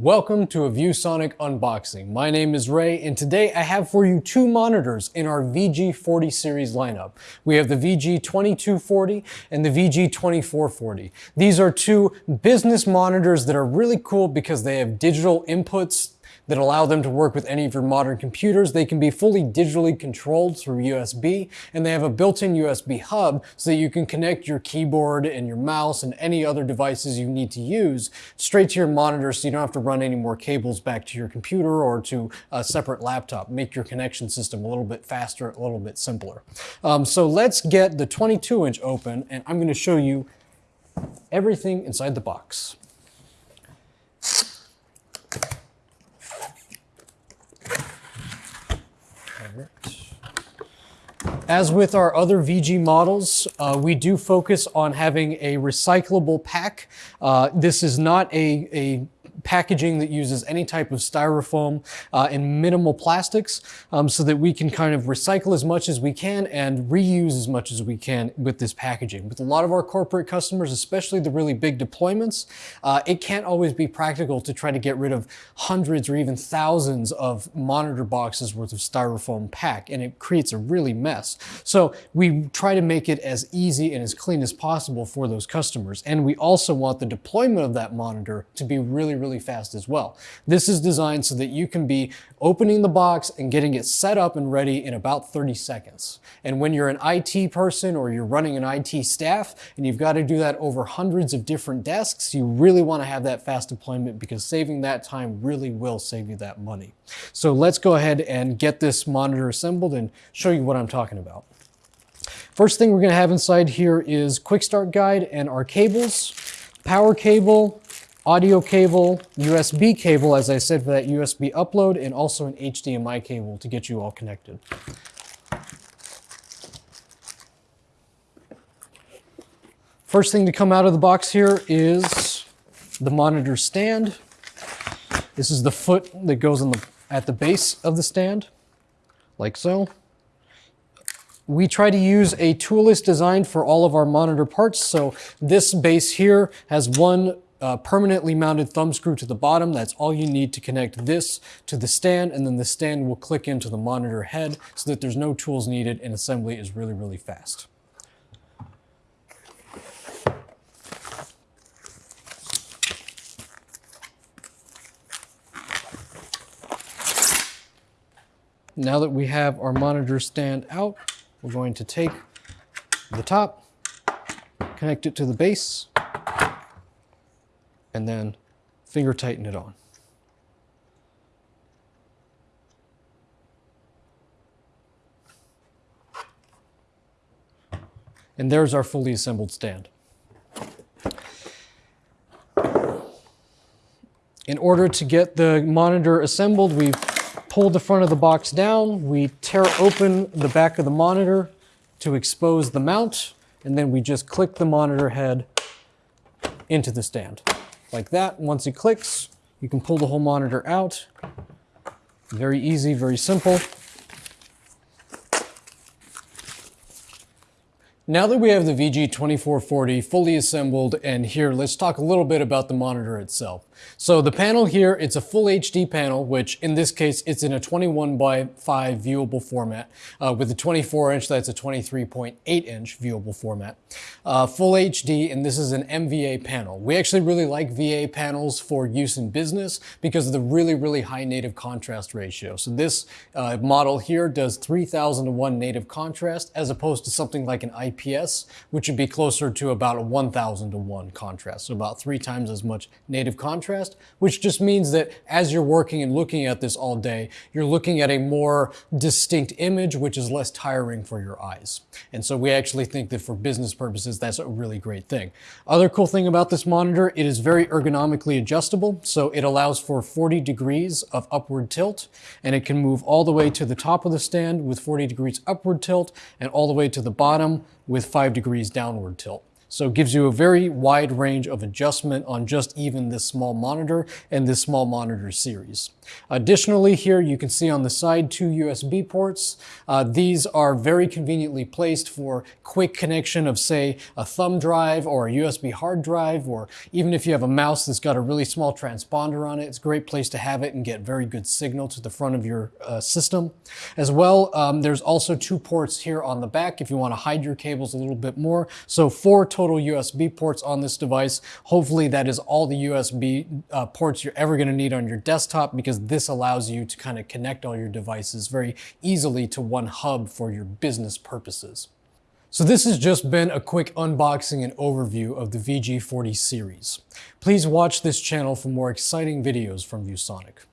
Welcome to a ViewSonic unboxing. My name is Ray and today I have for you two monitors in our VG40 series lineup. We have the VG2240 and the VG2440. These are two business monitors that are really cool because they have digital inputs that allow them to work with any of your modern computers. They can be fully digitally controlled through USB, and they have a built-in USB hub so that you can connect your keyboard and your mouse and any other devices you need to use straight to your monitor so you don't have to run any more cables back to your computer or to a separate laptop. Make your connection system a little bit faster, a little bit simpler. Um, so let's get the 22 inch open and I'm gonna show you everything inside the box. As with our other VG models, uh, we do focus on having a recyclable pack. Uh, this is not a, a packaging that uses any type of styrofoam uh, and minimal plastics um, so that we can kind of recycle as much as we can and reuse as much as we can with this packaging. With a lot of our corporate customers, especially the really big deployments, uh, it can't always be practical to try to get rid of hundreds or even thousands of monitor boxes worth of styrofoam pack and it creates a really mess. So we try to make it as easy and as clean as possible for those customers. And we also want the deployment of that monitor to be really, really really fast as well. This is designed so that you can be opening the box and getting it set up and ready in about 30 seconds. And when you're an IT person or you're running an IT staff and you've got to do that over hundreds of different desks, you really want to have that fast deployment because saving that time really will save you that money. So let's go ahead and get this monitor assembled and show you what I'm talking about. First thing we're going to have inside here is quick start guide and our cables, power cable, audio cable, USB cable, as I said, for that USB upload, and also an HDMI cable to get you all connected. First thing to come out of the box here is the monitor stand. This is the foot that goes the, at the base of the stand, like so. We try to use a toolless design for all of our monitor parts. So this base here has one uh, permanently mounted thumb screw to the bottom. That's all you need to connect this to the stand and then the stand will click into the monitor head so that there's no tools needed and assembly is really, really fast. Now that we have our monitor stand out, we're going to take the top, connect it to the base, and then finger tighten it on. And there's our fully assembled stand. In order to get the monitor assembled, we pull the front of the box down, we tear open the back of the monitor to expose the mount, and then we just click the monitor head into the stand like that. Once it clicks, you can pull the whole monitor out. Very easy, very simple. Now that we have the VG2440 fully assembled and here, let's talk a little bit about the monitor itself. So the panel here, it's a full HD panel, which in this case, it's in a 21 by 5 viewable format. Uh, with a 24 inch, that's a 23.8 inch viewable format. Uh, full HD, and this is an MVA panel. We actually really like VA panels for use in business because of the really, really high native contrast ratio. So this uh, model here does 3000 to 1 native contrast as opposed to something like an IPS, which would be closer to about a 1000 to 1 contrast. So about three times as much native contrast contrast, which just means that as you're working and looking at this all day, you're looking at a more distinct image, which is less tiring for your eyes. And so we actually think that for business purposes, that's a really great thing. Other cool thing about this monitor, it is very ergonomically adjustable. So it allows for 40 degrees of upward tilt, and it can move all the way to the top of the stand with 40 degrees upward tilt and all the way to the bottom with five degrees downward tilt. So it gives you a very wide range of adjustment on just even this small monitor and this small monitor series. Additionally, here you can see on the side two USB ports. Uh, these are very conveniently placed for quick connection of say a thumb drive or a USB hard drive, or even if you have a mouse that's got a really small transponder on it, it's a great place to have it and get very good signal to the front of your uh, system. As well, um, there's also two ports here on the back if you want to hide your cables a little bit more. So four total USB ports on this device. Hopefully that is all the USB uh, ports you're ever going to need on your desktop because this allows you to kind of connect all your devices very easily to one hub for your business purposes. So this has just been a quick unboxing and overview of the VG40 series. Please watch this channel for more exciting videos from ViewSonic.